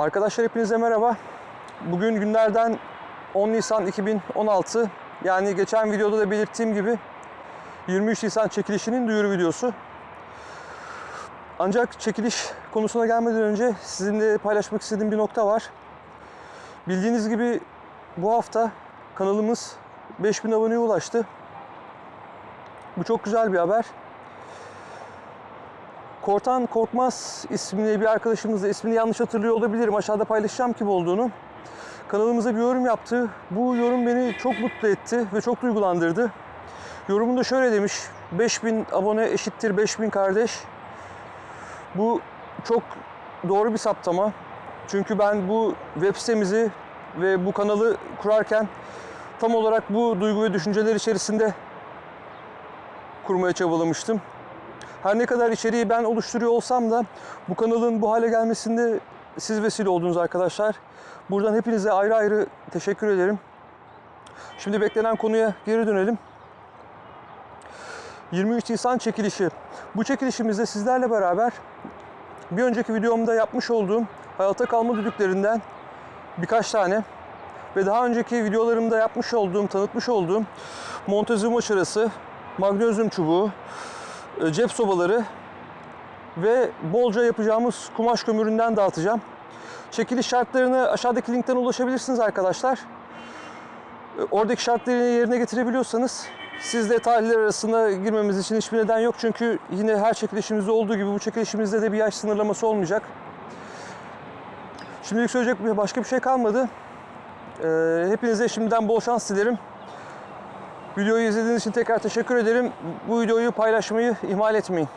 Arkadaşlar hepinize merhaba. Bugün günlerden 10 Nisan 2016. Yani geçen videoda da belirttiğim gibi 23 Nisan çekilişinin duyuru videosu. Ancak çekiliş konusuna gelmeden önce sizinle paylaşmak istediğim bir nokta var. Bildiğiniz gibi bu hafta kanalımız 5000 aboneye ulaştı. Bu çok güzel bir haber. Kortan Korkmaz isimli bir arkadaşımız da ismini yanlış hatırlıyor olabilirim. Aşağıda paylaşacağım kim olduğunu. Kanalımıza bir yorum yaptı. Bu yorum beni çok mutlu etti ve çok duygulandırdı. Yorumunda şöyle demiş. 5000 abone eşittir 5000 kardeş. Bu çok doğru bir saptama. Çünkü ben bu web sitemizi ve bu kanalı kurarken tam olarak bu duygu ve düşünceler içerisinde kurmaya çabalamıştım. Her ne kadar içeriği ben oluşturuyor olsam da bu kanalın bu hale gelmesinde siz vesile oldunuz arkadaşlar. Buradan hepinize ayrı ayrı teşekkür ederim. Şimdi beklenen konuya geri dönelim. 23 Nisan çekilişi. Bu çekilişimizde sizlerle beraber bir önceki videomda yapmış olduğum hayata kalma düdüklerinden birkaç tane ve daha önceki videolarımda yapmış olduğum, tanıtmış olduğum Montezuma çırası, magnezyum çubuğu, cep sobaları ve bolca yapacağımız kumaş kömüründen dağıtacağım. Çekiliş şartlarını aşağıdaki linkten ulaşabilirsiniz arkadaşlar. E, Oradaki şartları yerine getirebiliyorsanız siz de tarihler arasında girmemiz için hiçbir neden yok. Çünkü yine her çekilişimizde olduğu gibi bu çekilişimizde de bir yaş sınırlaması olmayacak. Şimdilik söyleyecek başka bir şey kalmadı. E, Hepinize şimdiden bol şans dilerim. Videoyu izlediğiniz için tekrar teşekkür ederim. Bu videoyu paylaşmayı ihmal etmeyin.